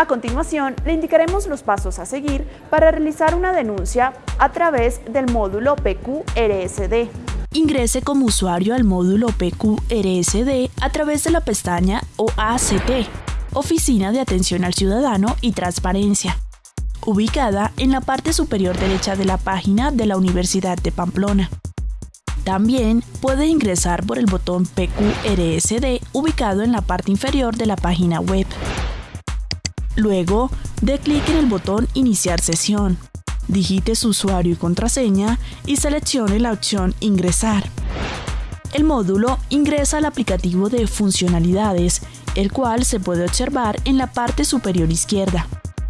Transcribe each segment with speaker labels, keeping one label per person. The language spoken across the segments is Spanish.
Speaker 1: A continuación, le indicaremos los pasos a seguir para realizar una denuncia a través del módulo PQRSD.
Speaker 2: Ingrese como usuario al módulo PQRSD a través de la pestaña OACT, Oficina de Atención al Ciudadano y Transparencia, ubicada en la parte superior derecha de la página de la Universidad de Pamplona. También puede ingresar por el botón PQRSD ubicado en la parte inferior de la página web. Luego, dé clic en el botón Iniciar sesión. Digite su usuario y contraseña y seleccione la opción Ingresar. El módulo ingresa al aplicativo de funcionalidades, el cual se puede observar en la parte superior izquierda.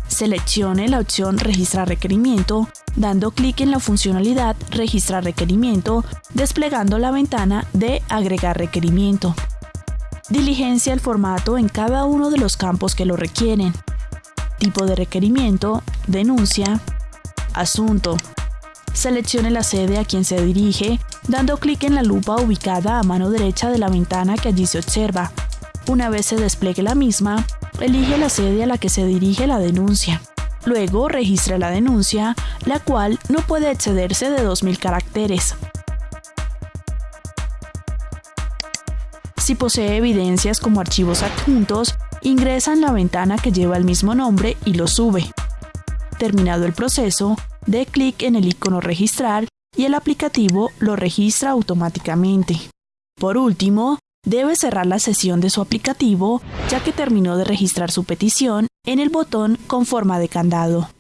Speaker 2: Seleccione la opción Registrar requerimiento, dando clic en la funcionalidad Registrar requerimiento, desplegando la ventana de Agregar requerimiento. Diligencia el formato en cada uno de los campos que lo requieren tipo de requerimiento, denuncia, asunto. Seleccione la sede a quien se dirige, dando clic en la lupa ubicada a mano derecha de la ventana que allí se observa. Una vez se despliegue la misma, elige la sede a la que se dirige la denuncia. Luego registre la denuncia, la cual no puede excederse de 2.000 caracteres. Si posee evidencias como archivos adjuntos, ingresa en la ventana que lleva el mismo nombre y lo sube. Terminado el proceso, dé clic en el icono Registrar y el aplicativo lo registra automáticamente. Por último, debe cerrar la sesión de su aplicativo ya que terminó de registrar su petición en el botón con forma de candado.